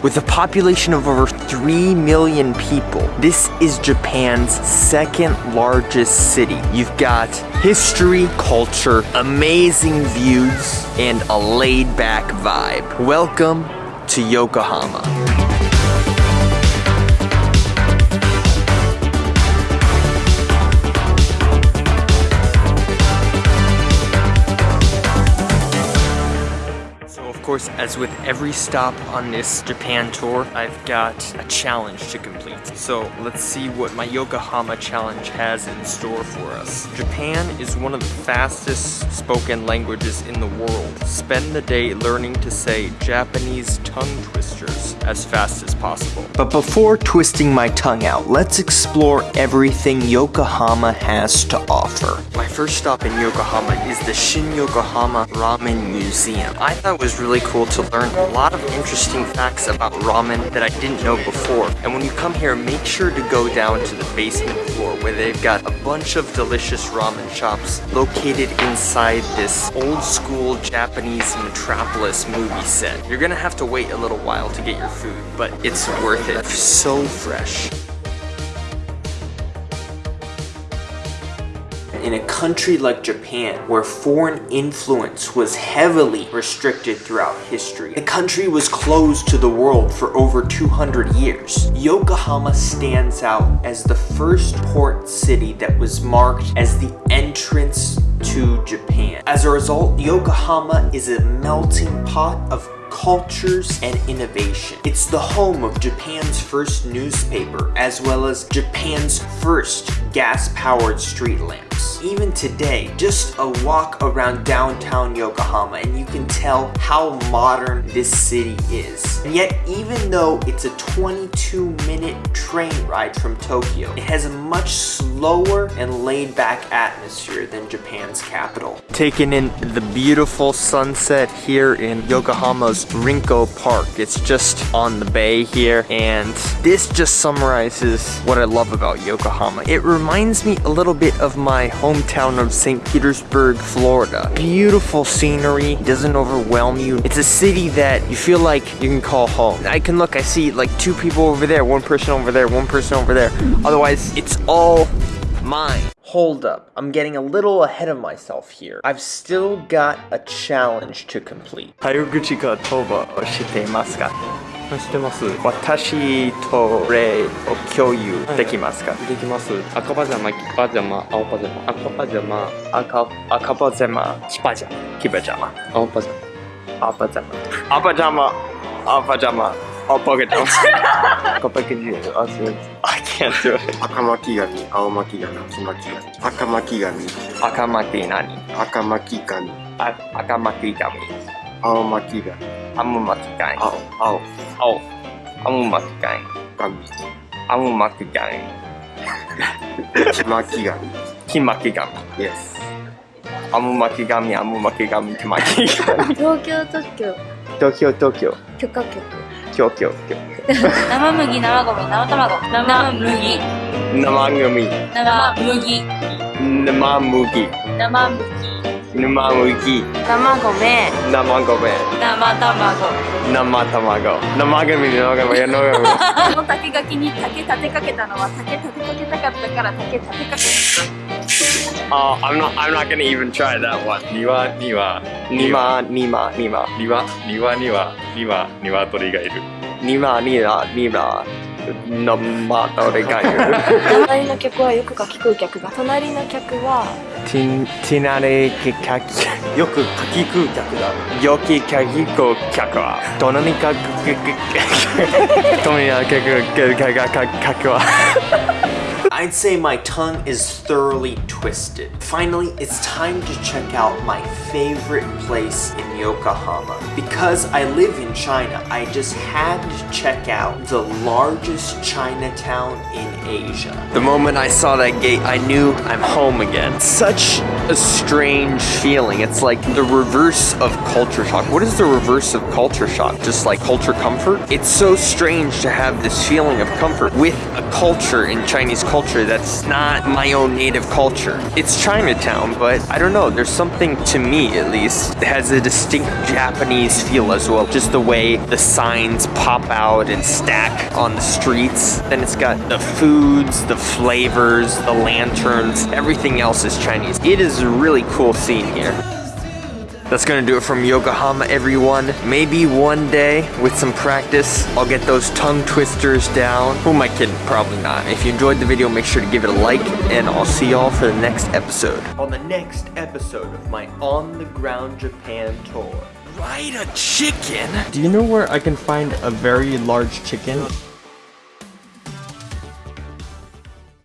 With a population of over 3 million people, this is Japan's second largest city. You've got history, culture, amazing views, and a laid back vibe. Welcome to Yokohama. Course, as with every stop on this Japan tour, I've got a challenge to complete. So let's see what my Yokohama challenge has in store for us. Japan is one of the fastest spoken languages in the world. Spend the day learning to say Japanese tongue twisters as fast as possible. But before twisting my tongue out, let's explore everything Yokohama has to offer. First stop in Yokohama is the Shin Yokohama Ramen Museum. I thought it was really really cool to learn a lot of interesting facts about ramen that I didn't know before. And when you come here, make sure to go down to the basement floor where they've got a bunch of delicious ramen shops located inside this old school Japanese metropolis movie set. You're gonna have to wait a little while to get your food, but it's worth it. So fresh. In a country like Japan, where foreign influence was heavily restricted throughout history. The country was closed to the world for over 200 years. Yokohama stands out as the first port city that was marked as the entrance to Japan. As a result, Yokohama is a melting pot of cultures, and innovation. It's the home of Japan's first newspaper, as well as Japan's first gas-powered street lamps. Even today, just a walk around downtown Yokohama and you can tell how modern this city is. And yet, even though it's a 22 minute train ride from Tokyo, it has a much slower and laid back atmosphere than Japan's capital. Taking in the beautiful sunset here in Yokohama's Rinko Park. It's just on the bay here and this just summarizes what I love about Yokohama. It reminds me a little bit of my hometown of St. Petersburg, Florida. Beautiful scenery, doesn't overwhelm you. It's a city that you feel like you can call home. I can look, I see like two people over there, one person over there, one person over there. Otherwise, it's all mine. Hold up, I'm getting a little ahead of myself here. I've still got a challenge to complete. 早口言葉を知っていますか 知ってます。私と例を共有できますか、できます。赤パジャマ黄パジャマ青パジャマ。赤パジャマ。赤赤パジャマ。黄パジャマ。黄パジャマ。青パジャマ。青パジャマ。青パジャマ。青パジャマ。I'll bug it down. Go back in here. I can't do it. 赤巻紙、青巻紙、黄巻紙。赤巻紙。赤巻何赤巻紙。あ赤巻紙。青巻貝。青巻貝。青。青。青巻 貝。青巻貝。青巻貝。青巻貝。青巻貝。青巻貝。青巻貝。Yes. 青巻貝。青巻貝。青巻貝。東京特許。東京東京。許可局。許可局。生麦、生米、生卵。生麦。生麦。生麦。生麦。生麦。生麦生麦生米生米生米生卵生卵生組生組生組 この竹垣に竹立てかけたのは竹立てかけたかったから竹立てかけた Oh, I'm not. I'm not gonna even try that one. 庭庭庭庭庭庭庭には庭鶏がいる。庭庭庭生鳥がいる。隣の客はよくかき食う客が。隣の客は。ティティナレ客よくかき食う客だ。よきかき食う客は。隣にかく隣にかく客は。I'd say my tongue is thoroughly twisted. Finally, it's time to check out my favorite place in Yokohama. Because I live in China, I just had to check out the largest Chinatown in Asia. The moment I saw that gate, I knew I'm home again. Such a strange feeling. It's like the reverse of culture shock. What is the reverse of culture shock? Just like culture comfort? It's so strange to have this feeling of comfort with a culture in Chinese culture culture that's not my own native culture. It's Chinatown, but I don't know, there's something to me at least that has a distinct Japanese feel as well. Just the way the signs pop out and stack on the streets. Then it's got the foods, the flavors, the lanterns, everything else is Chinese. It is a really cool scene here. That's gonna do it from Yokohama, everyone. Maybe one day, with some practice, I'll get those tongue twisters down. Who am I kidding? Probably not. If you enjoyed the video, make sure to give it a like, and I'll see y'all for the next episode. On the next episode of my On the Ground Japan tour. Ride a chicken? Do you know where I can find a very large chicken?